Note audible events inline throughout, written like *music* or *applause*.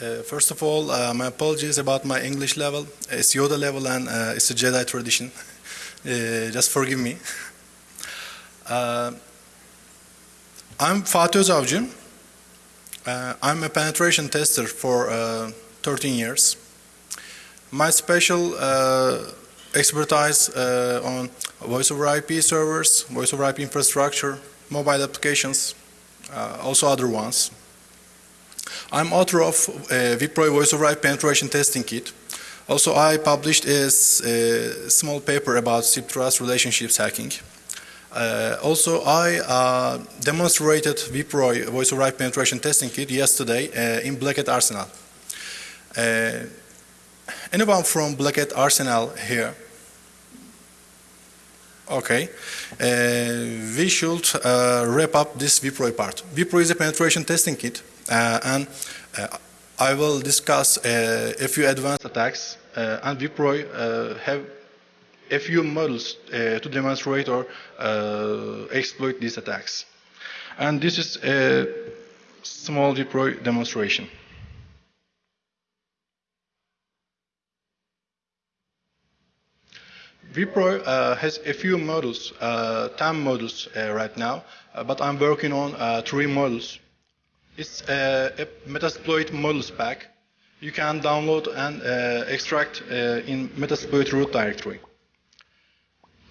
Uh, first of all, uh, my apologies about my English level. It's Yoda level and uh, it's a Jedi tradition. *laughs* Uh, just forgive me. Uh, I'm Fatih Özavcı. Uh, I'm a penetration tester for 13 years. My special expertise on voice over IP servers, voice over IP infrastructure, mobile applications, also other ones. I'm author of uh, voice over IP penetration testing kit. Also, I published a, a small paper about SIP trust relationships hacking. Uh, also, I uh, demonstrated vPro voice over IP penetration testing kit yesterday uh, in Black Arsenal. Uh, anyone from Black Arsenal here? Okay, uh, we should uh, wrap up this vPro part. vPro is a penetration testing kit and uh, I will discuss uh, a few advanced attacks and vPro have a few models to demonstrate or exploit these attacks. And this is a small vPro demonstration. vPro uh, has a few models, uh, 10 models uh, right now, but I'm working on three models. It's a, a Metasploit models pack. You can download and uh, extract uh, in Metasploit root directory.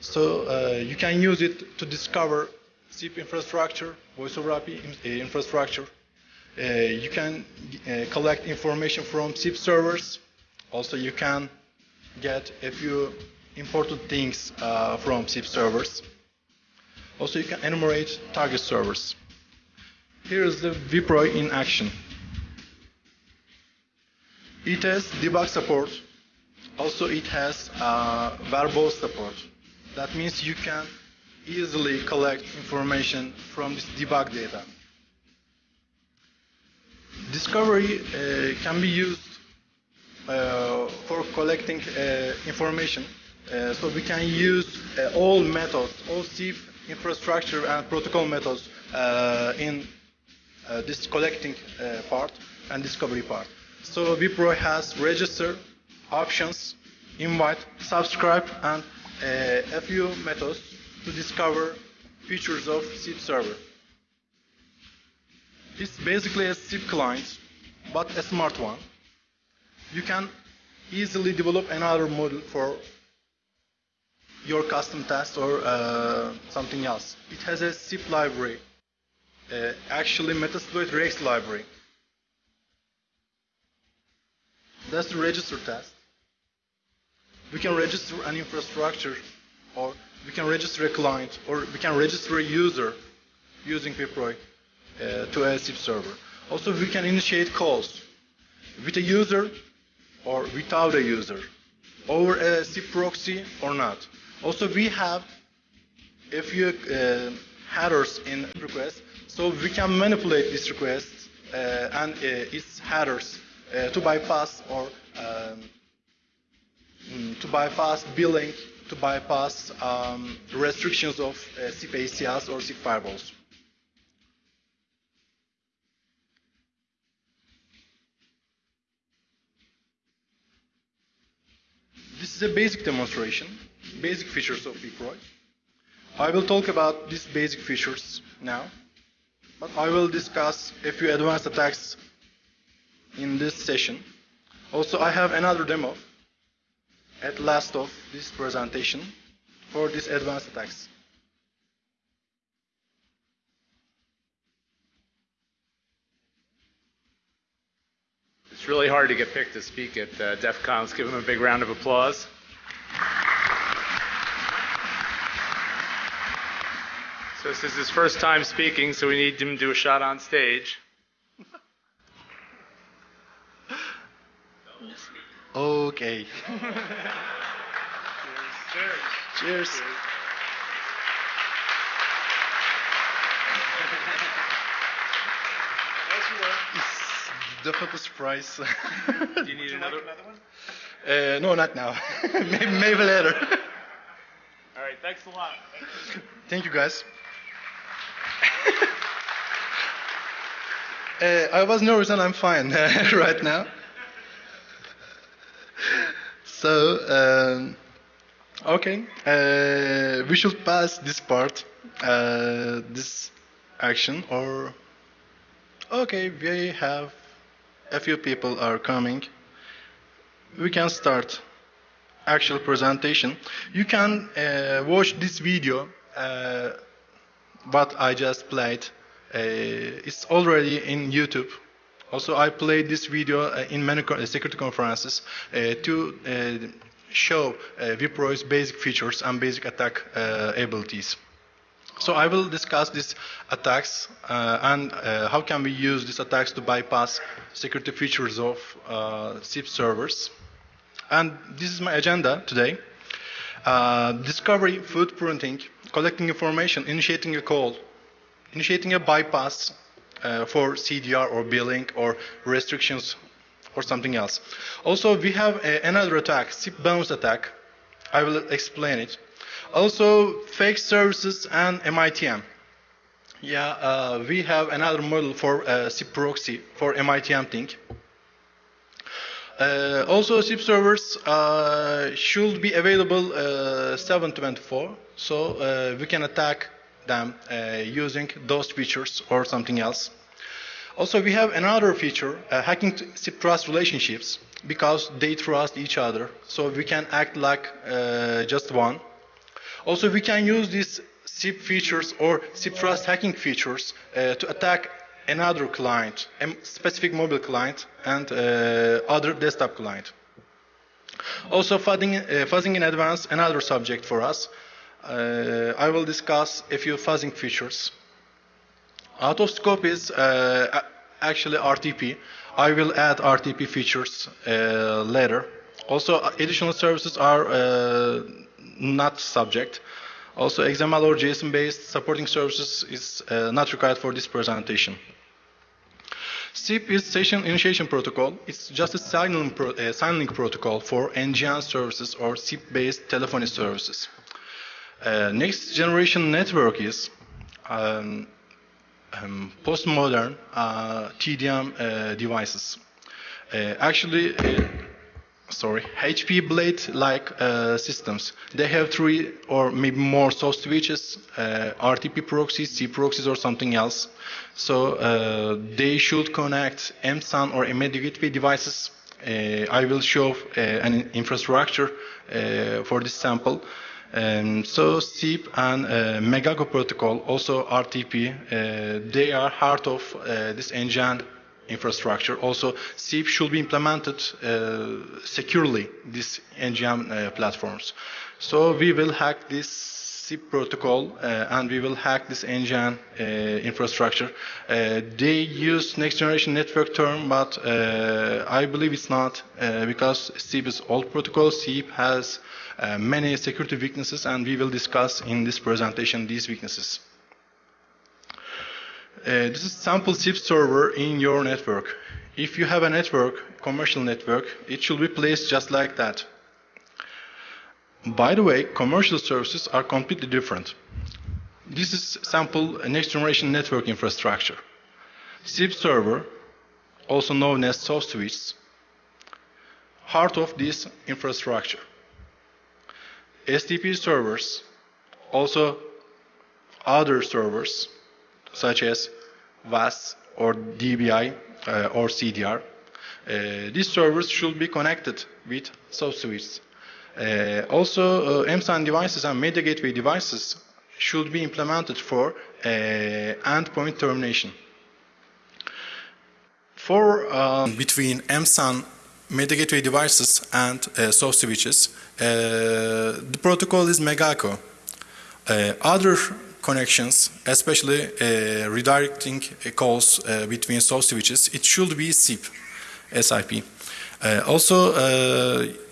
So uh, you can use it to discover SIP infrastructure, voice over IP uh, infrastructure. Uh, you can uh, collect information from SIP servers. Also, you can get a few important things from SIP servers. Also, you can enumerate target servers. Here is the vPro in action. It has debug support. Also, it has uh, verbose support. That means you can easily collect information from this debug data. Discovery uh, can be used uh, for collecting uh, information. Uh, so we can use uh, all methods, all SIP infrastructure and protocol methods in uh, this collecting uh, part and discovery part. So vPro has register, options, invite, subscribe, and uh, a few methods to discover features of SIP server. It's basically a SIP client, but a smart one. You can easily develop another model for your custom test or uh, something else. It has a SIP library uh, actually Metasploit Rex library. That's the register test. We can register an infrastructure or we can register a client or we can register a user using vPro uh, to a SIP server. Also, we can initiate calls with a user or without a user over a SIP proxy or not. Also, we have a few uh, headers in request so we can manipulate this request uh, and uh, its headers uh, to bypass or um, mm, to bypass billing, to bypass um, restrictions of uh, SIP ACLs or SIP firewalls. This is a basic demonstration, basic features of vPro. I will talk about these basic features now. I will discuss a few advanced attacks in this session. Also, I have another demo at last of this presentation for these advanced attacks. It's really hard to get picked to speak at uh, DEF CON. Let's give him a big round of applause. So this is his first time speaking, so we need him to do a shot on stage. okay. *laughs* Cheers. Cheers. Cheers. It's definitely a surprise. Do you need another, another one? Uh, no, not now. *laughs* maybe, maybe later. All right, thanks a lot. Thank you, guys. Uh, I was nervous and I'm fine *laughs* right now. So, um, okay, uh, we should pass this part, uh, this action, or okay, we have a few people are coming. We can start actual presentation. You can uh, watch this video, uh, what I just played. Uh, it's already in YouTube. Also, I played this video uh, in many uh, security conferences uh, to show Vipro's basic features and basic attack abilities. So I will discuss these attacks uh, and uh, how can we use these attacks to bypass security features of uh, SIP servers. And this is my agenda today. Uh, discovery, footprinting, collecting information, initiating a call, initiating a bypass uh, for CDR or billing or restrictions or something else. Also, we have uh, another attack, SIP bounce attack. I will explain it. Also, fake services and MITM. Yeah, uh, we have another model for uh, SIP proxy for MITM thing. Uh, also, SIP servers uh, should be available uh, 724, so uh, we can attack them uh, using those features or something else. Also, we have another feature, uh, hacking SIP trust relationships, because they trust each other, so we can act like just one. Also, we can use these SIP features or SIP trust hacking features to attack another client, a specific mobile client, and uh, other desktop client. Also, fuzzing, uh, fuzzing in advance, another subject for us. Uh, I will discuss a few fuzzing features. Out of scope is actually RTP. I will add RTP features later. Also, additional services are not subject. Also, XML or JSON-based supporting services is uh, not required for this presentation. SIP is Session Initiation Protocol. It's just a signaling, pro- uh, signaling protocol for NGN services or SIP-based telephony services. Uh, next generation network is um, um, postmodern uh, TDM uh, devices. Uh, actually, sorry, HP Blade-like uh, systems. They have three or maybe more soft switches, uh, RTP proxies, C proxies, or something else. So uh, they should connect MSAN or media gateway devices. Uh, I will show uh, an infrastructure uh, for this sample. Um, so SIP and uh, Megago protocol, also RTP, they are heart of this engine infrastructure. Also, SIP should be implemented uh, securely, these NGM uh, platforms. So we will hack this SIP protocol uh, and we will hack this uh, infrastructure. They use next generation network term, but I believe it's not because SIP is old protocol. SIP has many security weaknesses and we will discuss in this presentation these weaknesses. Uh, this is sample SIP server in your network. If you have a network, commercial network, it should be placed just like that. By the way, commercial services are completely different. This is sample next generation network infrastructure. SIP server, also known as soft switch, heart of this infrastructure. STP servers, also other servers, such as VAS or DBI uh, or CDR. Uh, these servers should be connected with soft switches. Uh, also, uh, MSAN devices and media gateway devices should be implemented for uh, endpoint termination. For um, between MSAN media gateway devices and uh, soft switches, uh, the protocol is Megaco. Uh, other connections, especially uh, redirecting calls uh, between soft switches, it should be SIP, SIP. Uh, also,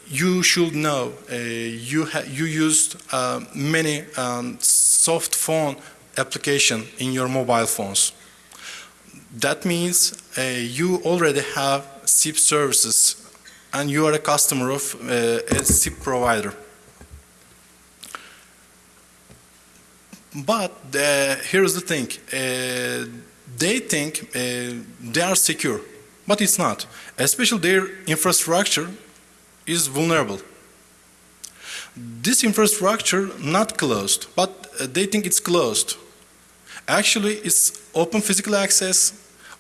you should know you you used many um, soft phone application in your mobile phones. That means uh, you already have SIP services and you are a customer of uh, a SIP provider. But uh, here's the thing: uh, they think uh, they are secure, but it's not. Especially their infrastructure is vulnerable. This infrastructure not closed, but they think it's closed. Actually, it's open physical access.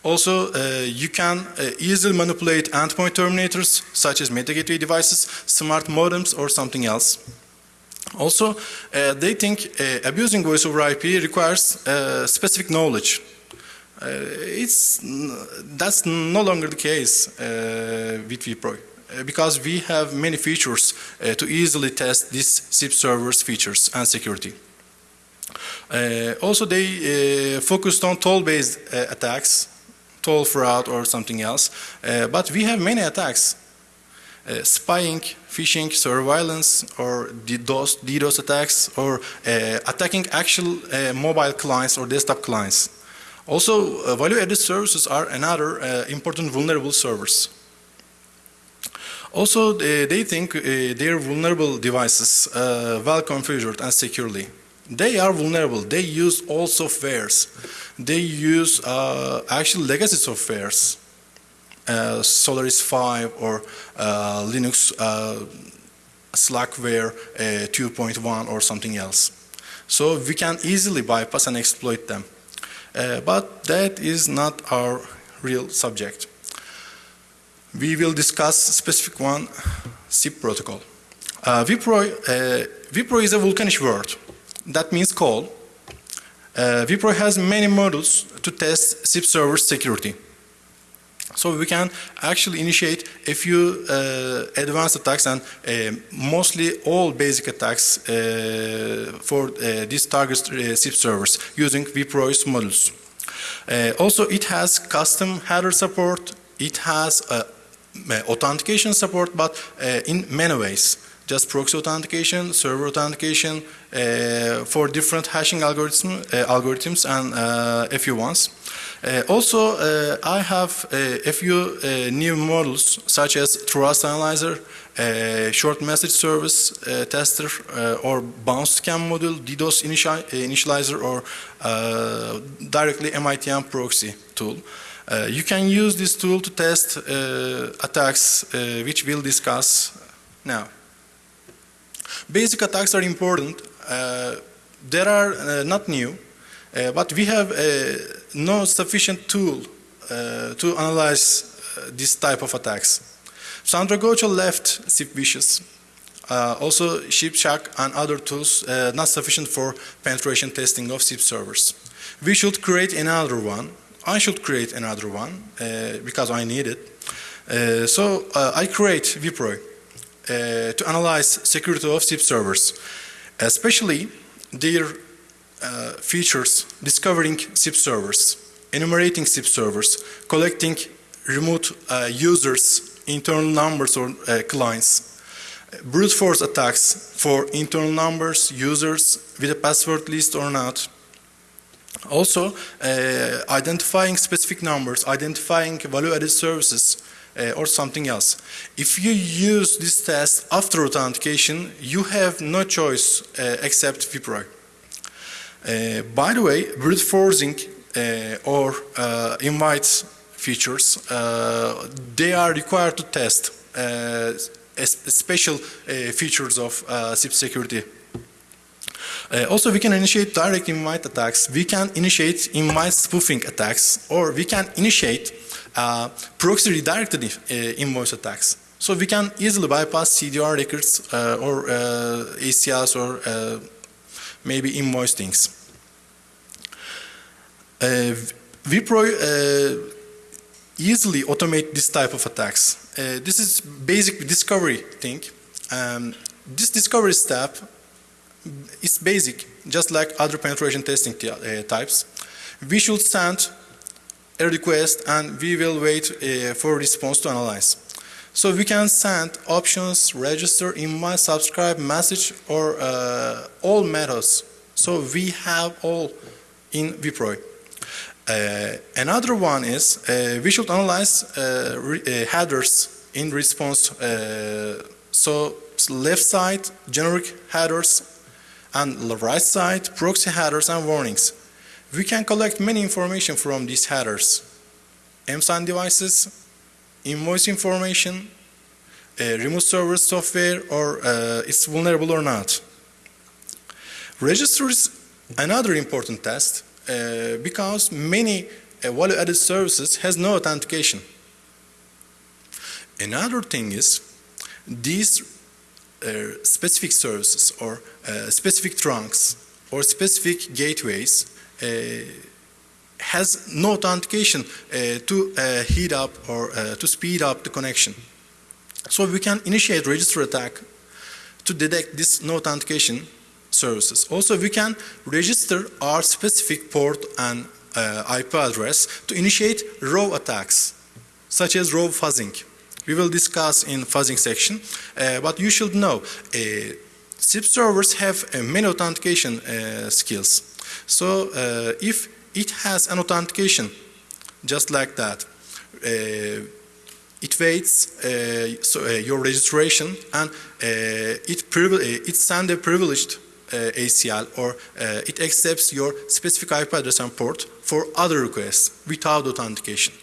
Also, uh, you can uh, easily manipulate endpoint terminators such as meta devices, smart modems, or something else. Also, uh, they think uh, abusing voice over IP requires uh, specific knowledge. It's that's no longer the case with vPro because we have many features uh, to easily test these SIP servers features and security. Uh, also, they uh, focused on toll-based attacks, toll fraud or something else, but we have many attacks. Spying, phishing, surveillance, or DDoS, DDoS attacks, or uh, attacking actual mobile clients or desktop clients. Also, uh, value-added services are another uh, important vulnerable servers. Also, they, they think uh, their vulnerable devices uh, well configured and securely. They are vulnerable. They use all softwares. They use uh, actual legacy softwares, uh, Solaris 5 or Linux Slackware 2.1 or something else. So we can easily bypass and exploit them. Uh, but that is not our real subject. We will discuss specific one, SIP protocol. Uh, vPro, uh, vPro is a Vulkanish word. That means call. Uh, vPro has many modules to test SIP server security. So we can actually initiate a few uh, advanced attacks and uh, mostly all basic attacks uh, for uh, these target uh, SIP servers using vPro's modules. Uh, also, it has custom header support. It has authentication support, but in many ways just proxy authentication, server authentication for different hashing algorithm, algorithms and a few ones. Uh, also, uh, I have uh, a few new models such as Trust Analyzer, Short Message Service Tester, or Bounce Scan module, DDoS Initializer, or directly MITM proxy tool. you can use this tool to test attacks, which we'll discuss now. Basic attacks are important. Uh, they are uh, not new, uh, but we have no sufficient tool to analyze this type of attacks. Sandra Gochel left SIPVicious. Uh, also, ShipShack and other tools uh, not sufficient for penetration testing of SIP servers. We should create another one. I should create another one uh, because I need it. so I create vPro uh, to analyze security of SIP servers, especially their uh, features discovering SIP servers, enumerating SIP servers, collecting remote uh, users, internal numbers or uh, clients, brute force attacks for internal numbers, users with a password list or not, also, uh, identifying specific numbers, identifying value-added services, uh, or something else. If you use this test after authentication, you have no choice uh, except vPro. Uh, by the way, brute forcing uh, or uh, invite features, uh, they are required to test special features of SIP security uh, also, we can initiate direct invite attacks. We can initiate invite spoofing attacks, or we can initiate uh, proxy redirected uh, invoice attacks. So we can easily bypass CDR records uh, or uh, ACLs or uh, maybe invoice things. vPro easily automate this type of attacks. this is basic discovery thing. Um, this discovery step is basic, just like other penetration testing types. We should send a request and we will wait uh, for response to analyze. So we can send options, register, email, subscribe, message, or uh, all methods. So we have all in vPro. Uh, another one is uh, we should analyze uh, uh, headers in response. so left side, generic headers, and right side, proxy headers and warnings. We can collect many information from these headers. MSAN devices, invoice information, uh, remote server software, or uh, it's vulnerable or not. Register is another important test uh, because many uh, value-added services has no authentication. Another thing is these uh, specific services or specific trunks or specific gateways has no authentication uh, to uh, heat up or uh, to speed up the connection. So we can initiate register attack to detect this no authentication services. Also, we can register our specific port and uh, IP address to initiate row attacks, such as row fuzzing. We will discuss in fuzzing section, uh, but you should know uh, SIP servers have many authentication skills. So if it has an authentication just like that, uh, it waits uh, so, uh, your registration and uh, it, it sends a privileged uh, ACL or uh, it accepts your specific IP address and port for other requests without authentication.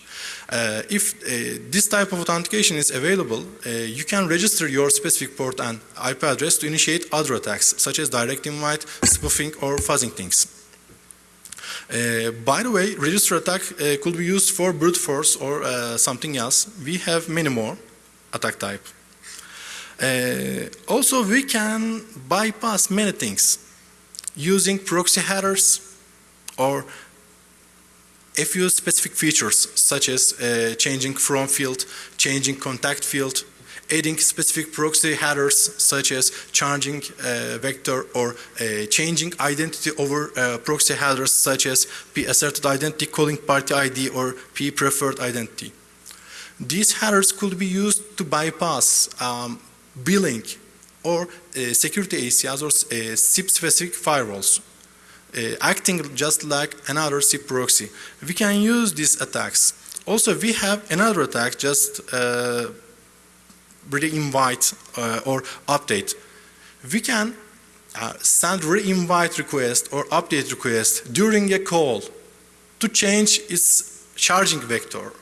Uh, if uh, this type of authentication is available, uh, you can register your specific port and IP address to initiate other attacks, such as direct invite, spoofing, or fuzzing things. Uh, by the way, register attack uh, could be used for brute force or uh, something else. We have many more attack type. Uh, also, we can bypass many things using proxy headers or a few specific features such as uh, changing from field, changing contact field, adding specific proxy headers such as changing uh, vector or uh, changing identity over uh, proxy headers such as p asserted identity calling party ID or p preferred identity. These headers could be used to bypass um, billing or uh, security ACLs or uh, SIP specific firewalls. Uh, acting just like another SIP proxy. We can use these attacks. Also, we have another attack, just uh, re-invite uh, or update. We can uh, send re-invite request or update request during a call to change its charging vector,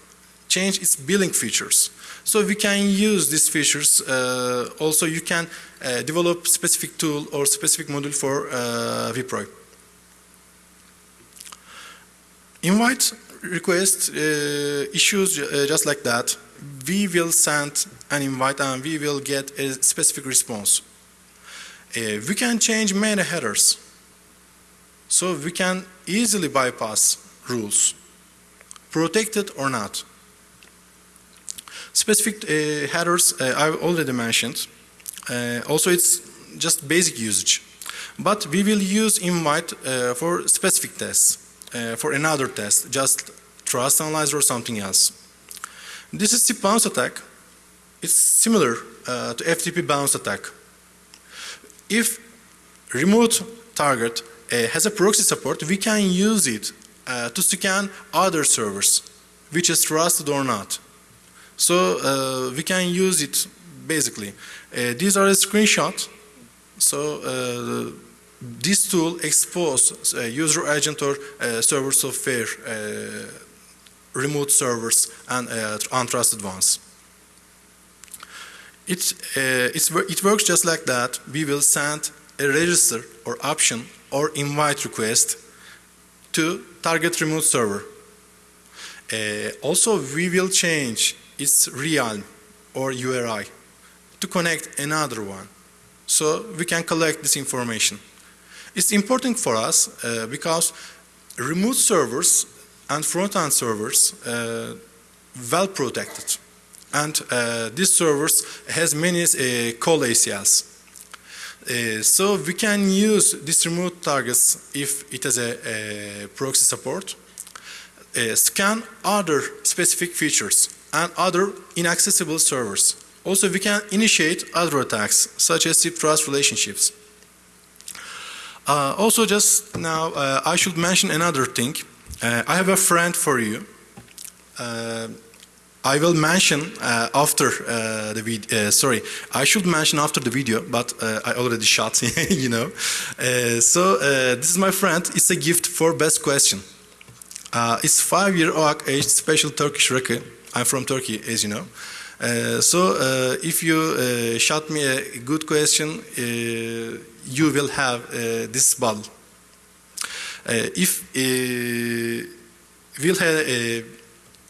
change its billing features. So we can use these features. Uh, also, you can uh, develop specific tool or specific module for uh, vPro. Invite request uh, issues uh, just like that. We will send an invite and we will get a specific response. Uh, we can change many headers. So we can easily bypass rules, protected or not. Specific uh, headers uh, I've already mentioned. Uh, also it's just basic usage. But we will use invite uh, for specific tests uh, for another test, just trust analyzer or something else. This is bounce attack. It's similar uh, to FTP bounce attack. If remote target uh, has a proxy support, we can use it uh, to scan other servers, which is trusted or not. So uh, we can use it basically. Uh, these are a screenshot. So this tool exposes uh, user agent or uh, server software uh, remote servers and untrusted ones. It, it works just like that. We will send a register or option or invite request to target remote server. Uh, also, we will change its realm or URI to connect another one. So we can collect this information. It's important for us uh, because remote servers and front-end servers uh, well protected. And uh, this servers has many uh, call ACLs. Uh, so we can use these remote targets if it has a, a proxy support, uh, scan other specific features and other inaccessible servers. Also, we can initiate other attacks, such as SIP trust relationships. Uh, also, just now, uh, I should mention another thing. Uh, I have a friend for you. Uh, I will mention uh, after uh, the video. Uh, sorry, I should mention after the video, but uh, I already shot. *laughs* you know. So this is my friend. It's a gift for best question. It's five-year-old age special Turkish rakı. I'm from Turkey, as you know. So if you shot me a good question, you will have this bottle. Uh, if we'll have,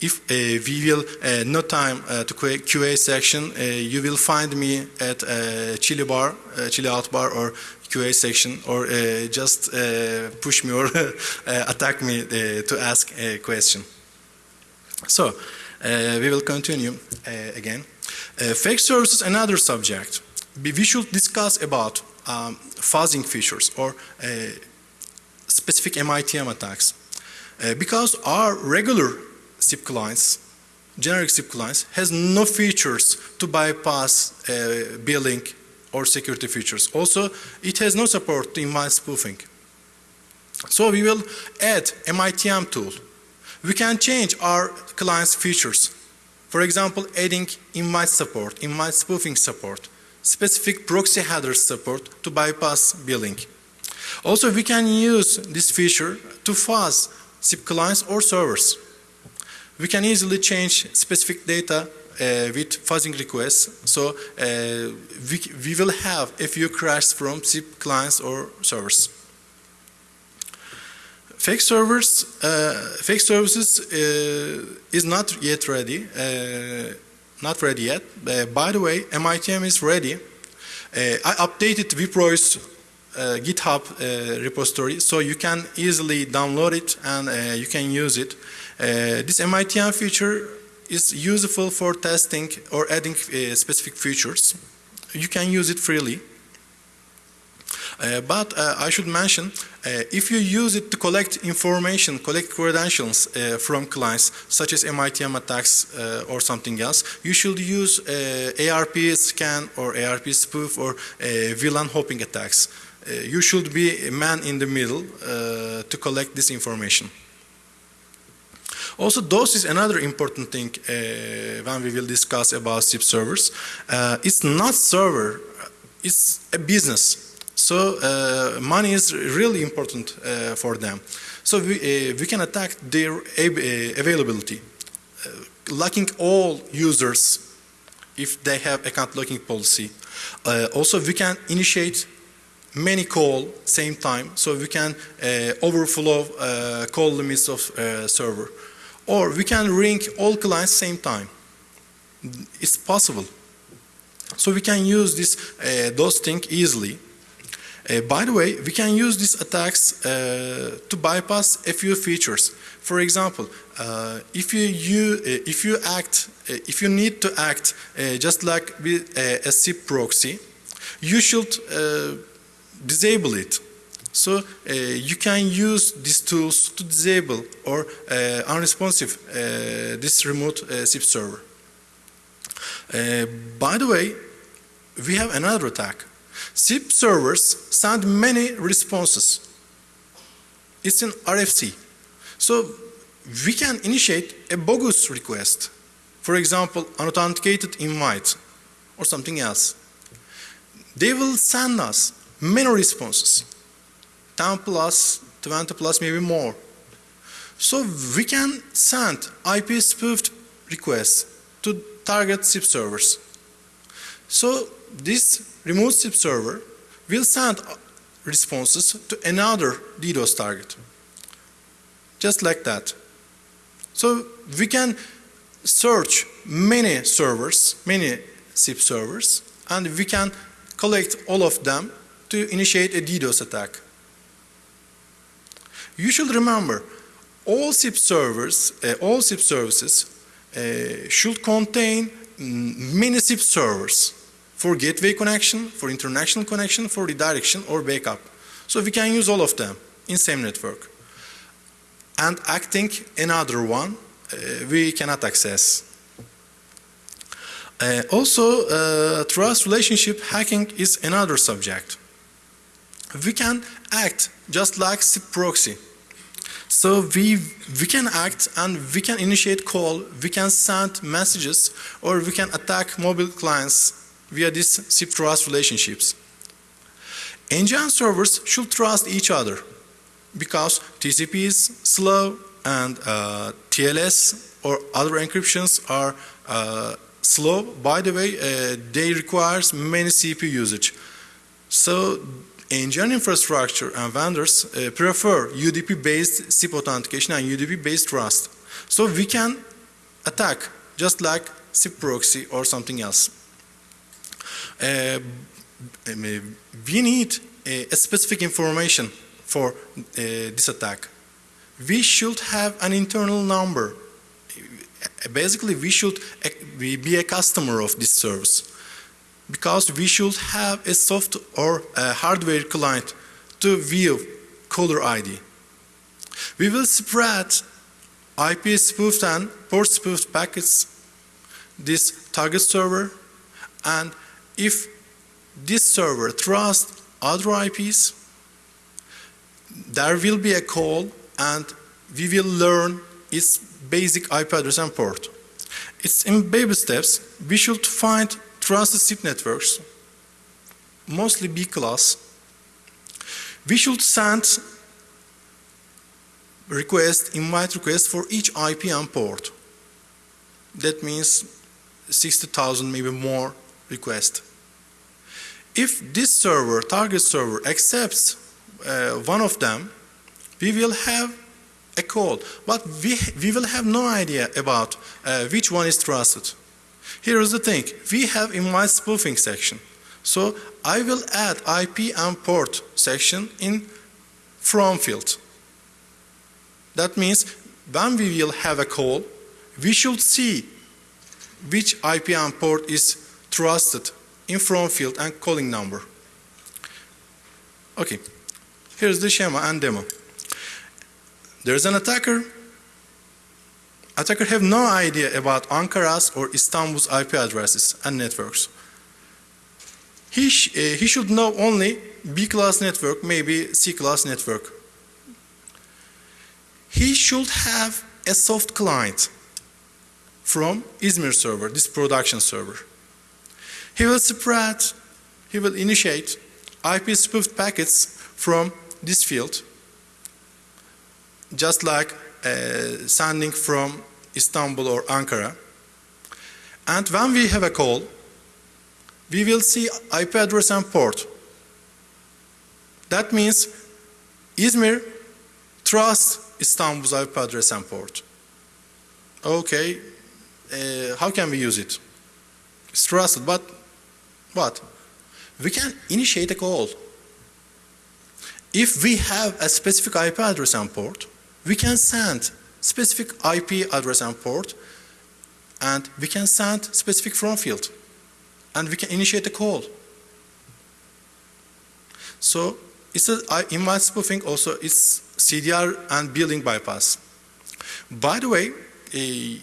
if uh, we will uh, no time uh, to QA, QA section, uh, you will find me at uh, Chili Bar, Chili Out Bar, or QA section, or just push me or *laughs* attack me to ask a question. So we will continue again. Fake services, another subject. We should discuss about um, fuzzing features or specific MITM attacks. Uh, because our regular SIP clients, generic SIP clients, has no features to bypass uh, billing or security features. Also, it has no support to invite spoofing. So we will add MITM tool. We can change our client's features. For example, adding invite support, invite spoofing support, specific proxy header support to bypass billing. Also, we can use this feature to fuzz SIP clients or servers. We can easily change specific data uh, with fuzzing requests. So uh, we, we will have a few crashes from SIP clients or servers. Fake servers, uh, fake services uh, is not yet ready. Uh, not ready yet. Uh, by the way, MITM is ready. I updated Vipro's uh, GitHub uh, repository, so you can easily download it and uh, you can use it. this MITM feature is useful for testing or adding specific features. You can use it freely. Uh, but uh, I should mention, uh, if you use it to collect information, collect credentials from clients, such as MITM attacks or something else, you should use ARP scan or ARP spoof or VLAN hopping attacks. You should be a man in the middle to collect this information. Also, DOS is another important thing uh, when we will discuss about SIP servers. Uh, it's not server, it's a business. So uh, money is really important uh, for them. So we, uh, we can attack their uh, availability, uh, locking all users if they have account locking policy. Uh, also, we can initiate many call same time, so we can overflow call limits of server. Or we can ring all clients same time. It's possible. So we can use this DOS thing easily. Uh, by the way, we can use these attacks uh, to bypass a few features. For example, uh, if you, you uh, if you act, uh, if you need to act uh, just like with a SIP proxy, you should disable it. So uh, you can use these tools to disable or uh, unresponsive uh, this remote SIP server. by the way, we have another attack. SIP servers send many responses. It's an RFC. So we can initiate a bogus request. For example, unauthenticated invite or something else. They will send us many responses. 10 plus, 20 plus, maybe more. So we can send IP spoofed requests to target SIP servers. So this remote SIP server will send responses to another DDoS target. Just like that. So we can search many servers, many SIP servers, and we can collect all of them to initiate a DDoS attack. You should remember, all SIP servers, uh, all SIP services uh, should contain mm, many SIP servers for gateway connection, for international connection, for redirection or backup. So we can use all of them in same network. And acting another one, uh, we cannot access. Uh, also, uh, trust relationship hacking is another subject. We can act just like SIP proxy. So we we can act and we can initiate call, we can send messages, or we can attack mobile clients via these SIP trust relationships. Engine servers should trust each other because TCP is slow and uh, TLS or other encryptions are uh, slow. By the way, uh, they requires many CPU usage. So engine infrastructure and vendors uh, prefer UDP-based SIP authentication and UDP-based trust. So we can attack just like SIP proxy or something else. Uh, we need a, a specific information for uh, this attack. We should have an internal number. Basically, we should uh, be a customer of this service because we should have a soft or a hardware client to view caller ID. We will spread IP spoofed and port spoofed packets this target server and if this server trusts other IPs, there will be a call and we will learn its basic IP address and port. It's in baby steps. We should find trusted SIP networks, mostly B class. We should send request, invite request for each IP and port. That means 60,000 maybe more requests. If this server, target server, accepts uh, one of them, we will have a call, but we, we will have no idea about uh, which one is trusted. Here is the thing, we have invite spoofing section. So I will add IP and port section in from field. That means when we will have a call, we should see which IP and port is trusted in from field and calling number. Okay, here's the schema and demo. There's an attacker. Attacker have no idea about Ankara's or Istanbul's IP addresses and networks. He, sh uh, he should know only B-class network, maybe C-class network. He should have a soft client from Izmir server, this production server. He will spread, he will initiate IP spoofed packets from this field, just like sending from Istanbul or Ankara. And when we have a call, we will see IP address and port. That means Izmir trusts Istanbul's IP address and port. Okay, uh, how can we use it? It's trusted, but what? We can initiate a call. If we have a specific IP address and port, we can send specific IP address and port, and we can send specific from field, and we can initiate a call. So it's a invite spoofing also it's CDR and building bypass. By the way, a,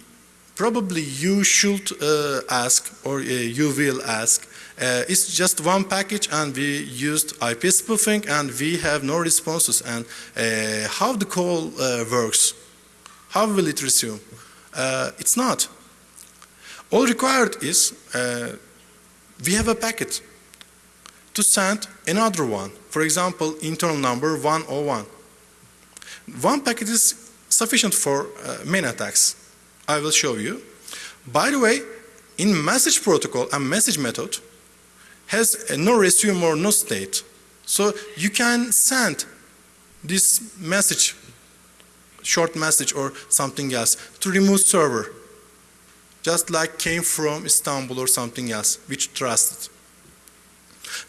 probably you should uh, ask or uh, you will ask uh, it's just one package and we used IP spoofing and we have no responses. And uh, how the call uh, works how will it resume? Uh, it's not. All required is uh, we have a packet to send another one. For example internal number 101 one packet is sufficient for uh, main attacks. I will show you. By the way in message protocol and message method has no resume or no state. So you can send this message, short message or something else to remove server, just like came from Istanbul or something else, which trusted.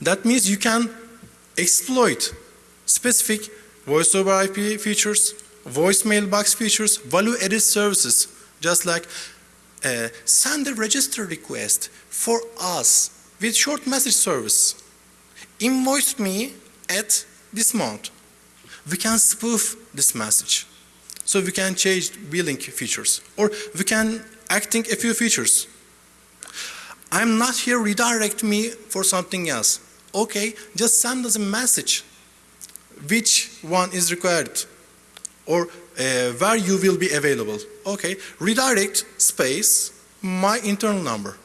That means you can exploit specific voice over IP features, voice mailbox features, value-added services, just like uh, send a register request for us with short message service. Invoice me at this month. We can spoof this message. So we can change billing features or we can acting a few features. I'm not here redirect me for something else. Okay, just send us a message which one is required or uh, where you will be available. Okay, redirect space my internal number.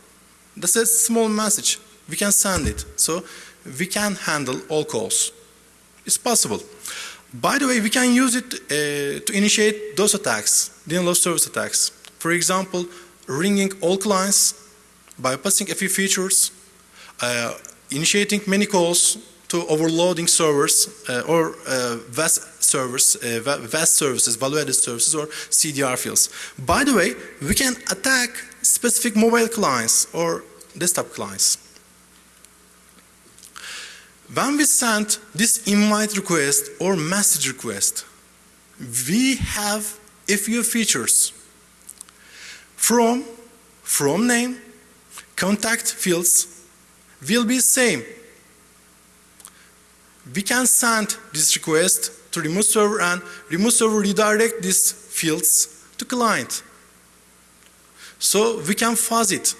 That's a small message. We can send it. So we can handle all calls. It's possible. By the way, we can use it uh, to initiate those attacks, denial of service attacks. For example, ringing all clients, bypassing a few features, uh, initiating many calls to overloading servers uh, or uh, VAS servers, uh, VAS services, value-added services or CDR fields. By the way, we can attack specific mobile clients or desktop clients. When we send this invite request or message request, we have a few features. From, from name, contact fields will be same. We can send this request to remote server and remote server redirect these fields to client. So we can fuzz it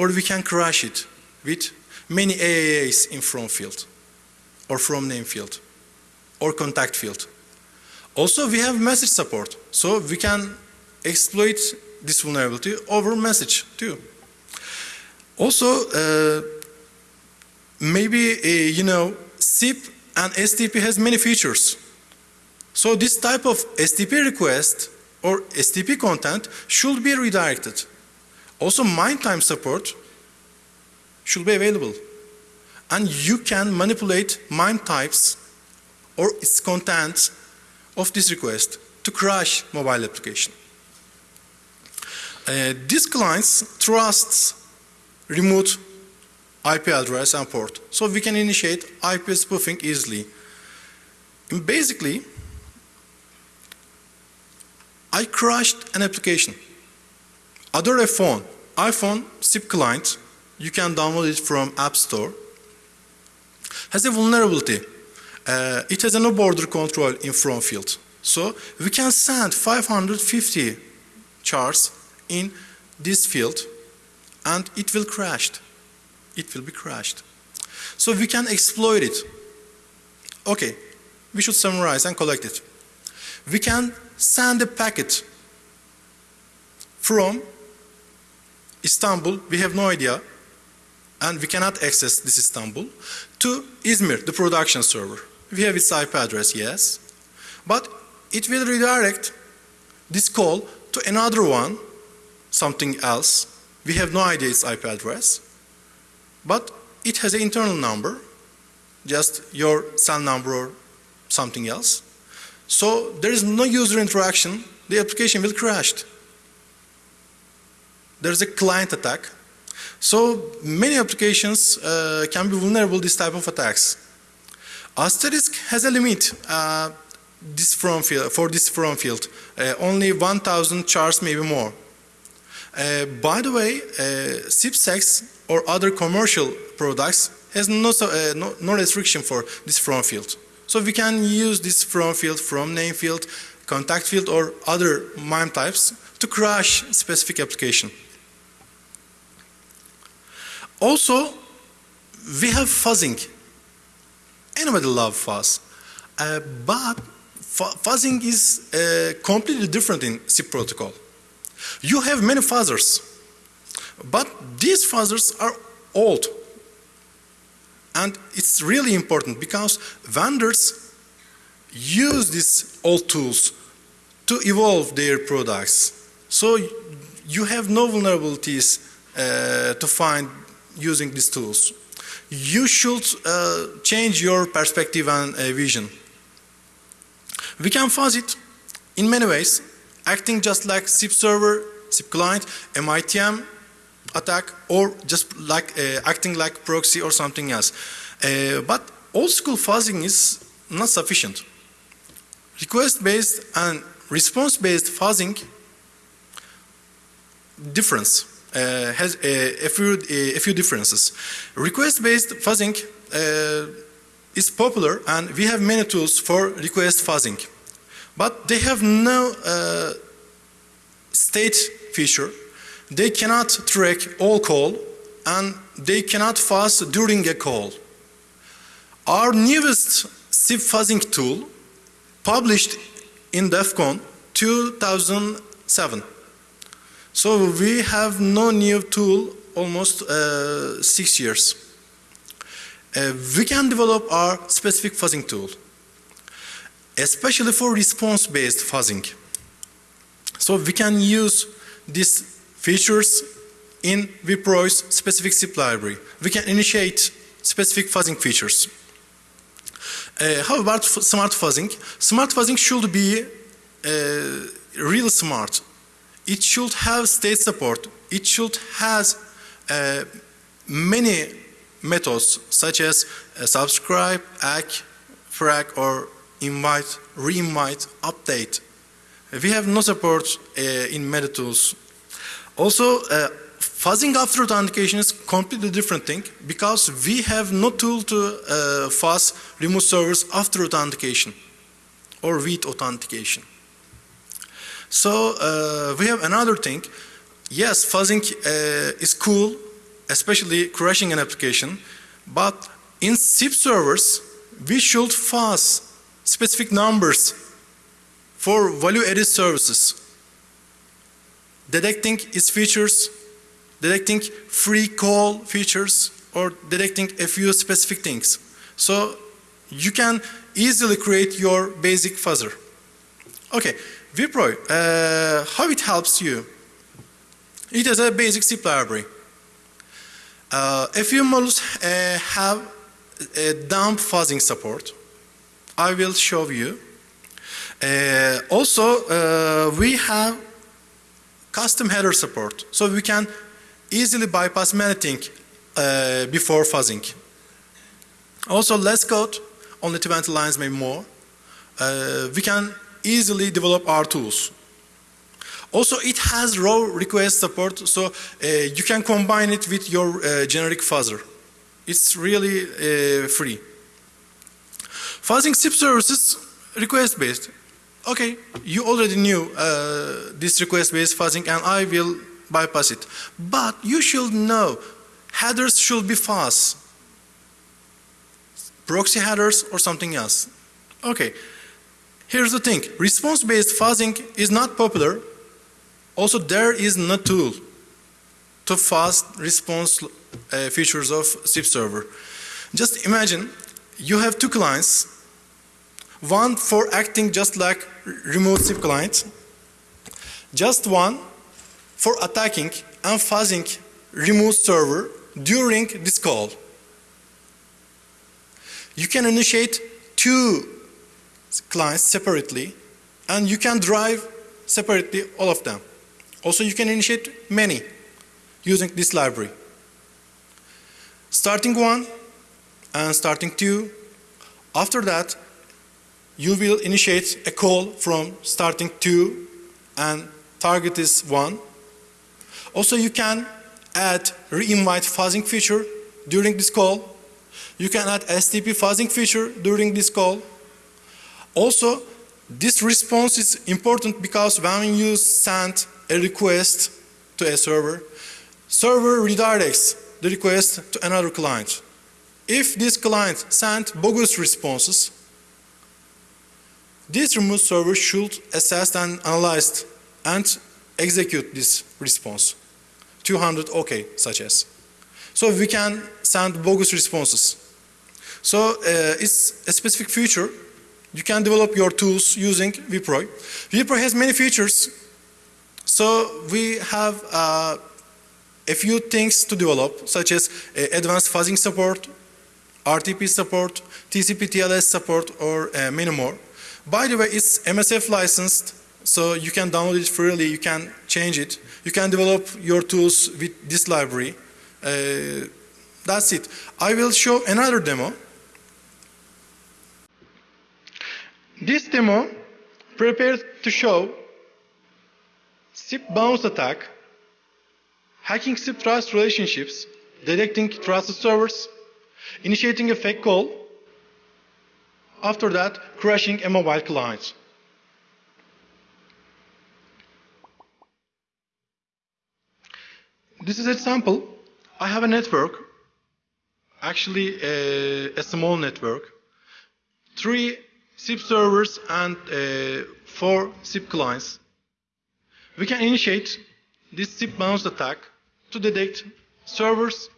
or we can crash it with many AAAs in from field or from name field or contact field. Also we have message support so we can exploit this vulnerability over message too. Also uh, maybe uh, you know SIP and STP has many features. So this type of STP request or STP content should be redirected. Also MIME time support should be available. And you can manipulate MIME types or its content of this request to crash mobile application. Uh, these clients trusts remote IP address and port. So we can initiate IP spoofing easily. And basically, I crashed an application. Other phone, iPhone SIP client, you can download it from App Store, has a vulnerability. Uh, it has a no border control in front field. So we can send 550 chars in this field and it will crash. It will be crashed. So we can exploit it. Okay, we should summarize and collect it. We can send a packet from Istanbul, we have no idea, and we cannot access this Istanbul, to Izmir, the production server. We have its IP address, yes, but it will redirect this call to another one, something else. We have no idea its IP address, but it has an internal number, just your cell number or something else. So there is no user interaction, the application will crash. There's a client attack. So many applications uh, can be vulnerable to this type of attacks. Asterisk has a limit uh, this from field, for this from field, uh, only 1000 chars maybe more. Uh, by the way, uh, SIPSEX or other commercial products has no, uh, no, no, restriction for this from field. So we can use this from field, from name field, contact field or other MIME types to crash specific application. Also, we have fuzzing. Anybody love fuzz? Uh, but fuzzing is uh, completely different in SIP protocol. You have many fuzzers, but these fuzzers are old. And it's really important because vendors use these old tools to evolve their products. So you have no vulnerabilities uh, to find using these tools. You should uh, change your perspective and uh, vision. We can fuzz it in many ways, acting just like SIP server, SIP client, MITM attack, or just like uh, acting like proxy or something else. Uh, but old school fuzzing is not sufficient. Request-based and response-based fuzzing difference uh, has a, a, few, a, few differences. Request-based fuzzing uh, is popular and we have many tools for request fuzzing. But they have no uh, state feature. They cannot track all call and they cannot fuzz during a call. Our newest SIP fuzzing tool published in DEF CON 2007. So we have no new tool almost uh, six years. Uh, we can develop our specific fuzzing tool, especially for response-based fuzzing. So we can use these features in Vipro's specific zip library. We can initiate specific fuzzing features. Uh, how about smart fuzzing? Smart fuzzing should be uh, real smart. It should have state support. It should has uh, many methods such as uh, subscribe, act, frag, or invite, re-invite, update. We have no support uh, in meta tools. Also, uh, fuzzing after authentication is completely different thing because we have no tool to uh, fuzz remote servers after authentication or with authentication. So uh, we have another thing. Yes, fuzzing uh, is cool, especially crashing an application, but in SIP servers, we should fuzz specific numbers for value-added services, detecting its features, detecting free call features, or detecting a few specific things. So you can easily create your basic fuzzer. Okay, Vipro, uh, how it helps you? It is a basic C library. Uh, a few models uh, have a dump fuzzing support. I will show you. Uh, also, uh, we have custom header support, so we can easily bypass many things uh, before fuzzing. Also, less code, only 20 lines, maybe more. Uh, we can easily develop our tools. Also, it has raw request support, so uh, you can combine it with your uh, generic fuzzer. It's really uh, free. Fuzzing SIP services request-based. Okay, you already knew uh, this request-based fuzzing and I will bypass it. But you should know headers should be fast. Proxy headers or something else. Okay, here's the thing. Response-based fuzzing is not popular. Also, there is no tool to fast response uh, features of SIP server. Just imagine you have two clients, one for acting just like remote SIP client, just one for attacking and fuzzing remote server during this call. You can initiate two clients separately and you can drive separately all of them. Also you can initiate many using this library. Starting one and starting two. After that, you will initiate a call from starting two and target is one. Also you can add re-invite fuzzing feature during this call. You can add STP fuzzing feature during this call. Also, this response is important because when you send a request to a server, server redirects the request to another client. If this client sent bogus responses, this remote server should assess and analyze and execute this response. 200 OK, such as. So we can send bogus responses. So uh, it's a specific feature. You can develop your tools using Vipro. Vipro has many features. So we have uh, a few things to develop, such as uh, advanced fuzzing support, RTP support, TCP TLS support, or uh, many more. By the way, it's MSF licensed, so you can download it freely, you can change it. You can develop your tools with this library. Uh, that's it. I will show another demo. This demo prepared to show SIP bounce attack, hacking SIP trust relationships, detecting trusted servers, initiating a fake call, after that crashing a mobile client. This is a sample. I have a network, actually a, a small network, three SIP servers and uh, four SIP clients. We can initiate this SIP bounce attack to detect servers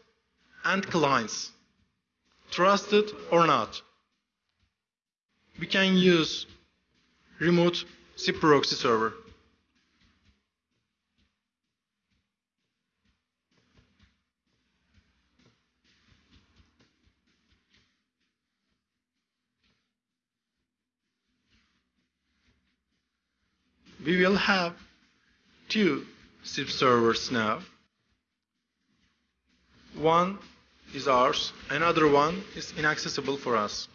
and clients, trusted or not. We can use remote SIP proxy server. We will have two SIP servers now. One is ours, another one is inaccessible for us.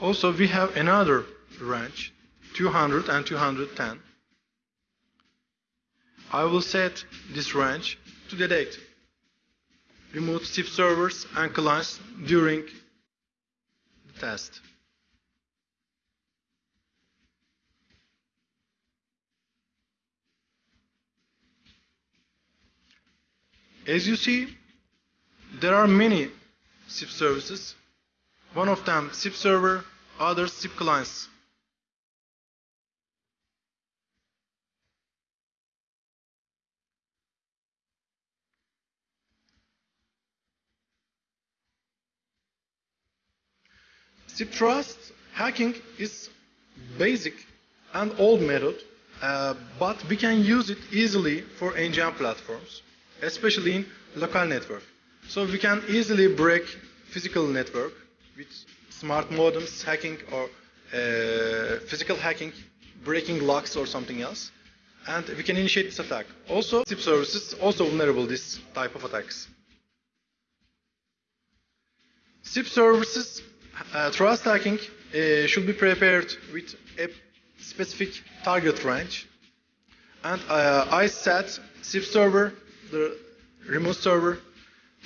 Also, we have another range, 200 and 210. I will set this range to detect remote SIP servers and clients during the test. As you see, there are many SIP services. One of them SIP server, others SIP clients. SIP trust hacking is basic and old method, uh, but we can use it easily for NGM platforms especially in local network. So we can easily break physical network with smart modems hacking or uh, physical hacking, breaking locks or something else. And we can initiate this attack. Also, SIP services also vulnerable this type of attacks. SIP services uh, trust hacking uh, should be prepared with a specific target range. And uh, I set SIP server the remote server.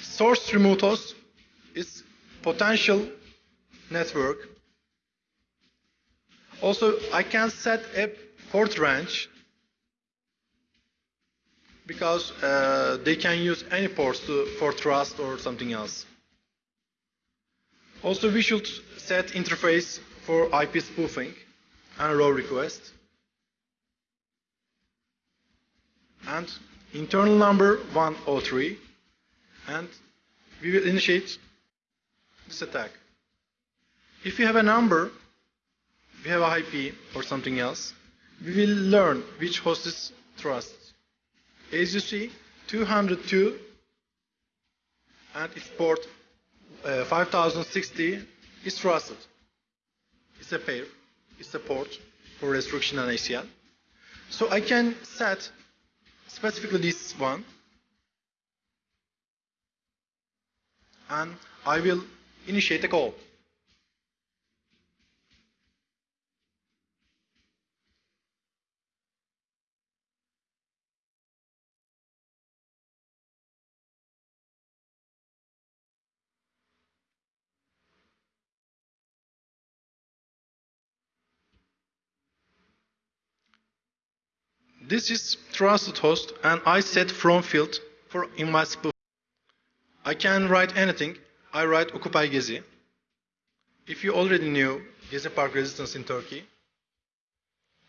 Source remote host is potential network. Also, I can set a port range because uh, they can use any ports to, for trust or something else. Also, we should set interface for IP spoofing and row request. And internal number 103 and we will initiate this attack. If you have a number, we have a IP or something else, we will learn which host is trusted. As you see, 202 and its port uh, 5060 is trusted. It's a pair, it's a port for restriction and ACL. So I can set specifically this one and I will initiate a call. This is trusted host and I set from field for in my spoof. I can write anything. I write Occupy Gezi. If you already knew Gezi Park resistance in Turkey,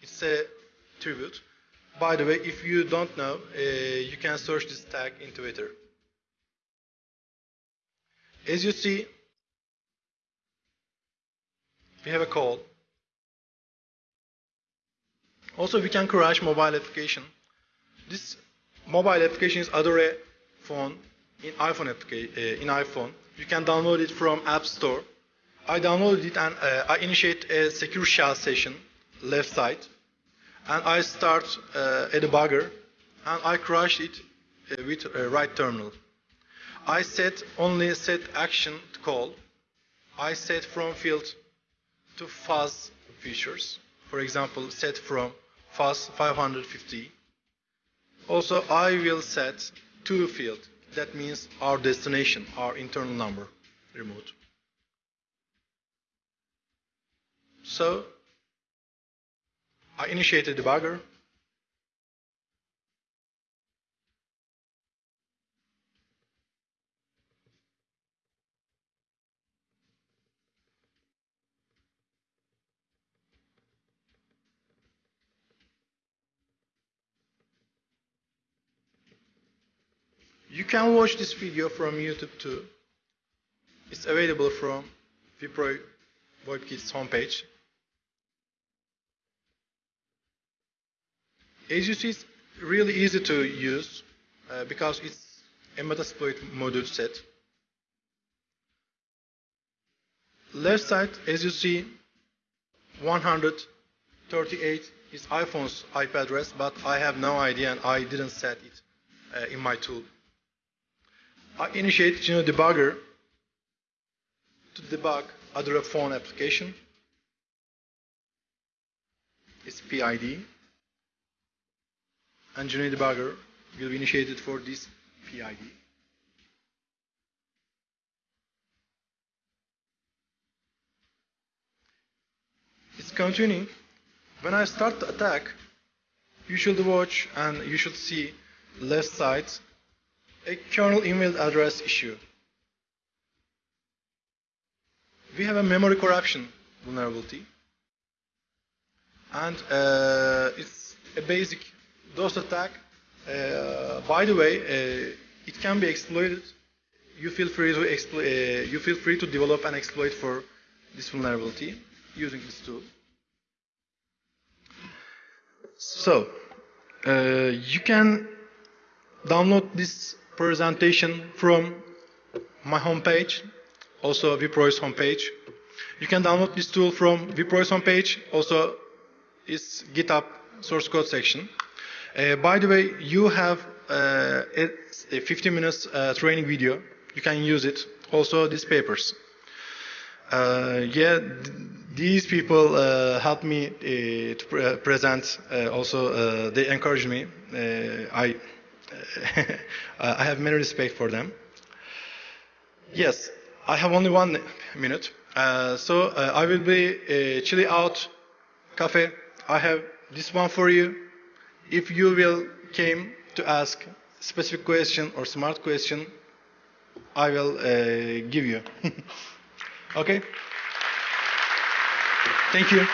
it's a tribute. By the way, if you don't know, uh, you can search this tag in Twitter. As you see, we have a call. Also, we can crash mobile application. This mobile application is Adore phone in iPhone uh, in iPhone. You can download it from App Store. I downloaded it and uh, I initiate a secure shell session left side, and I start uh, a debugger, and I crash it uh, with right terminal. I set only set action to call. I set from field to fuzz features. For example, set from 550. Also, I will set to field. That means our destination, our internal number, remote. So, I initiated debugger. Can watch this video from YouTube too. It's available from Vipro WebKit's homepage. As you see, it's really easy to use uh, because it's a Metasploit module set. Left side, as you see, 138 is iPhone's IP address, but I have no idea and I didn't set it uh, in my tool. I initiate Geno Debugger to debug other phone application. It's PID. And Geno Debugger will be initiated for this PID. It's continuing. When I start the attack, you should watch and you should see left side a kernel email address issue. We have a memory corruption vulnerability. And uh, it's a basic DOS attack. Uh, by the way, uh, it can be exploited. You feel free to. Uh, you feel free to develop and exploit for this vulnerability using this tool. So, uh, you can download this presentation from my homepage, also Vipro's homepage. You can download this tool from Vipro's homepage, also its GitHub source code section. Uh, by the way, you have uh, a 15 minutes uh, training video. You can use it. Also, these papers. Uh, yeah, th- these people uh, helped me uh, to pre- present. Also, they encouraged me. I *laughs* I have many respect for them. Yes, I have only one minute, uh, so uh, I will be uh, chilly out cafe. I have this one for you. If you will came to ask specific question or smart question, I will uh, give you. *laughs* okay. Thank you.